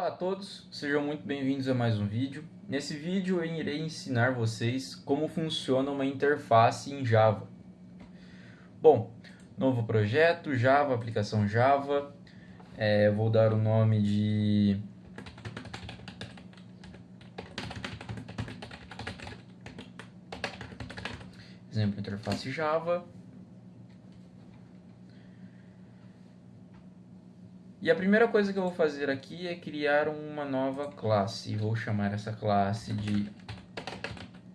Olá a todos, sejam muito bem-vindos a mais um vídeo. Nesse vídeo eu irei ensinar vocês como funciona uma interface em Java. Bom, novo projeto, Java, aplicação Java. É, vou dar o nome de... Exemplo, interface Java. E a primeira coisa que eu vou fazer aqui é criar uma nova classe. Vou chamar essa classe de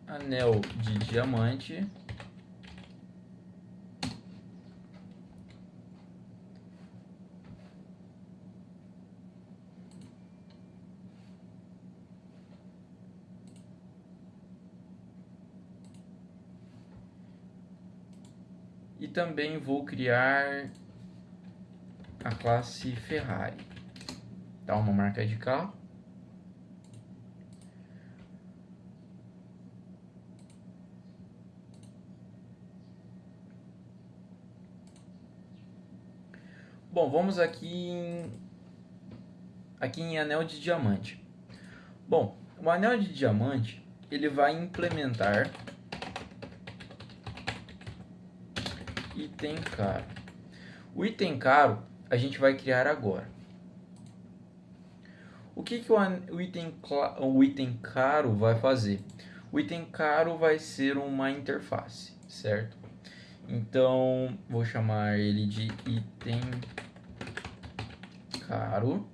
anel de diamante. E também vou criar classe Ferrari. Tá uma marca de carro. Bom, vamos aqui em, aqui em anel de diamante. Bom, o anel de diamante ele vai implementar item caro. O item caro a gente vai criar agora. O que, que o, item, o item caro vai fazer? O item caro vai ser uma interface, certo? Então, vou chamar ele de item caro.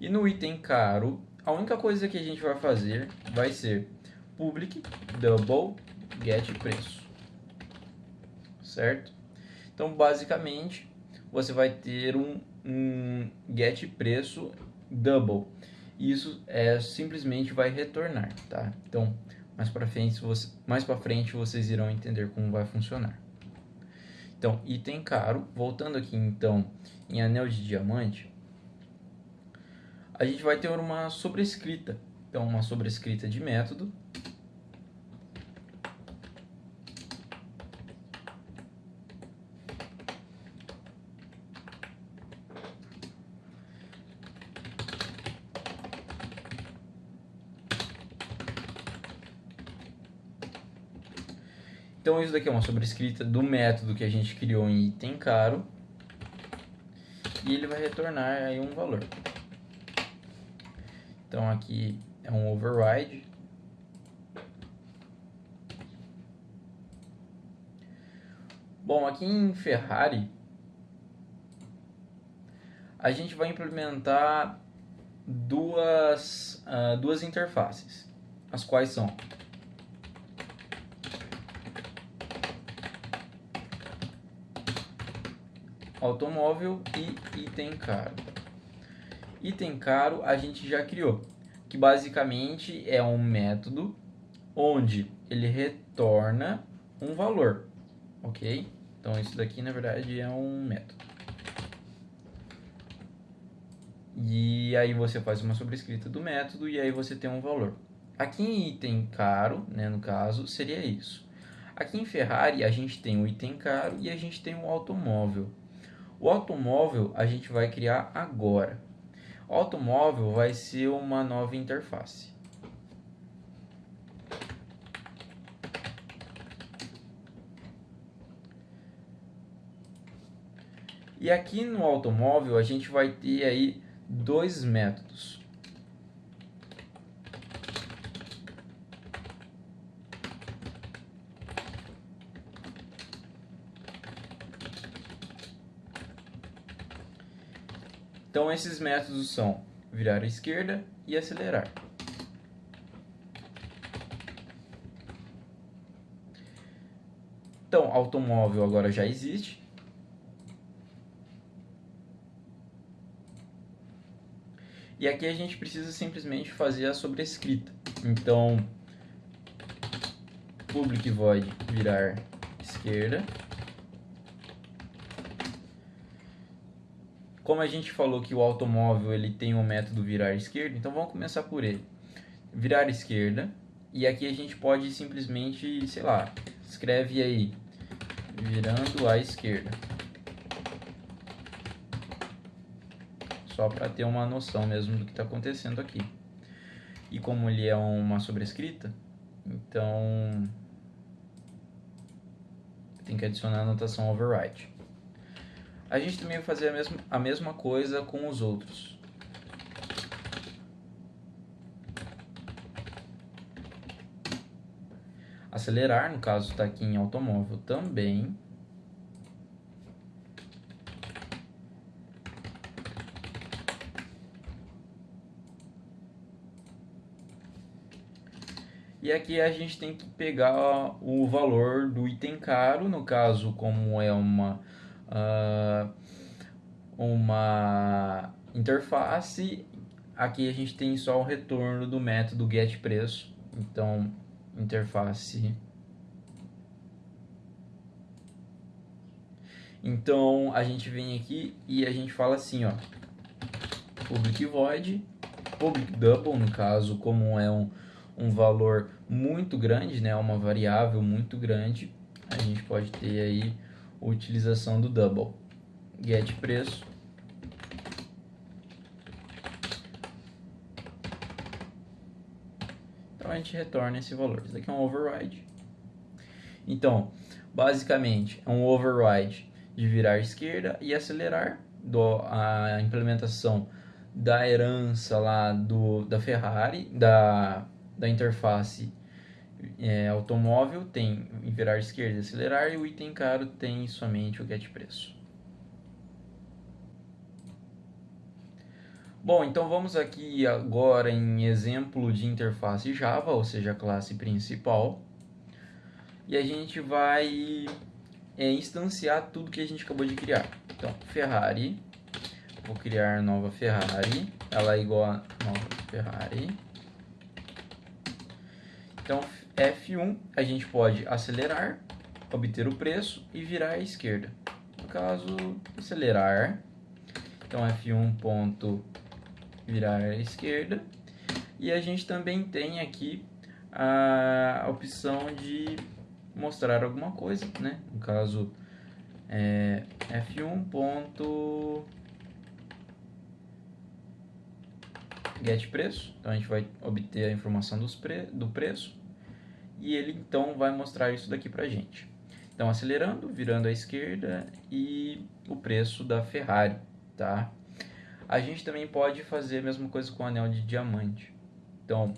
E no item caro, a única coisa que a gente vai fazer vai ser public double get preço. Certo? Então, basicamente, você vai ter um, um get preço double. Isso é simplesmente vai retornar, tá? Então, mais para frente, você, mais para frente vocês irão entender como vai funcionar. Então, item caro, voltando aqui então em anel de diamante, a gente vai ter uma sobrescrita. Então, uma sobrescrita de método Então isso daqui é uma sobrescrita do método que a gente criou em item caro. E ele vai retornar aí um valor. Então aqui é um override. Bom, aqui em Ferrari, a gente vai implementar duas, uh, duas interfaces, as quais são automóvel e item caro. Item caro a gente já criou, que basicamente é um método onde ele retorna um valor, ok? Então isso daqui na verdade é um método. E aí você faz uma sobrescrita do método e aí você tem um valor. Aqui em item caro, né, no caso, seria isso. Aqui em Ferrari a gente tem o item caro e a gente tem o automóvel. O automóvel a gente vai criar agora. O automóvel vai ser uma nova interface. E aqui no automóvel a gente vai ter aí dois métodos. Então esses métodos são virar à esquerda e acelerar. Então, automóvel agora já existe. E aqui a gente precisa simplesmente fazer a sobrescrita. Então, public void virar esquerda Como a gente falou que o automóvel ele tem um método virar esquerda, então vamos começar por ele. Virar esquerda. E aqui a gente pode simplesmente, sei lá, escreve aí, virando à esquerda. só para ter uma noção mesmo do que está acontecendo aqui. E como ele é uma sobrescrita, então tem que adicionar a anotação override. A gente também vai fazer a mesma, a mesma coisa com os outros. Acelerar, no caso está aqui em automóvel também. E aqui a gente tem que pegar o valor do item caro, no caso, como é uma, uh, uma interface, aqui a gente tem só o retorno do método getPreço. Então, interface. Então, a gente vem aqui e a gente fala assim, ó, public void, public double, no caso, como é um um valor muito grande, né, uma variável muito grande, a gente pode ter aí utilização do double. Get preço. Então a gente retorna esse valor. Isso aqui é um override. Então, basicamente, é um override de virar esquerda e acelerar do, a implementação da herança lá do, da Ferrari, da da interface é, automóvel tem virar esquerda e acelerar e o item caro tem somente o get preço. Bom, então vamos aqui agora em exemplo de interface Java, ou seja, classe principal. E a gente vai é, instanciar tudo que a gente acabou de criar. Então, Ferrari, vou criar nova Ferrari, ela é igual a nova Ferrari. Então, F1 a gente pode acelerar, obter o preço e virar à esquerda. No caso, acelerar. Então, F1 ponto virar à esquerda. E a gente também tem aqui a opção de mostrar alguma coisa, né? No caso, é, F1 ponto get preço, então a gente vai obter a informação dos pre do preço e ele então vai mostrar isso daqui pra gente. Então acelerando, virando à esquerda e o preço da Ferrari, tá? A gente também pode fazer a mesma coisa com o anel de diamante. Então,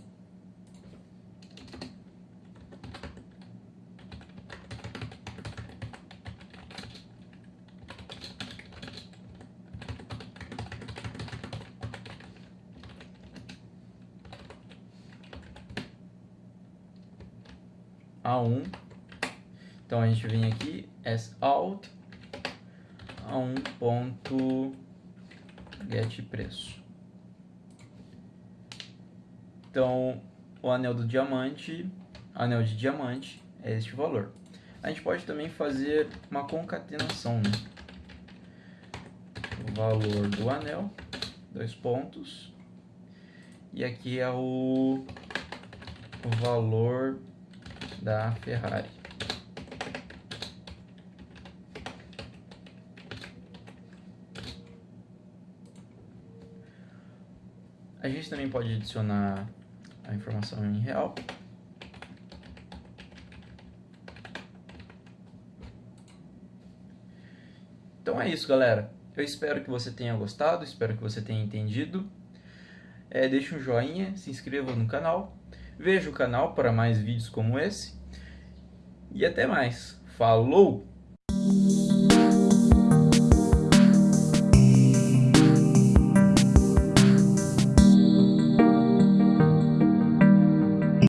A1. Então a gente vem aqui, as out A1 ponto get preço. Então o anel do diamante, anel de diamante é este valor. A gente pode também fazer uma concatenação, né? O valor do anel, dois pontos. E aqui é o valor da Ferrari. A gente também pode adicionar a informação em real. Então é isso, galera. Eu espero que você tenha gostado, espero que você tenha entendido. É, deixe um joinha, se inscreva no canal Veja o canal para mais vídeos como esse. E até mais. Falou!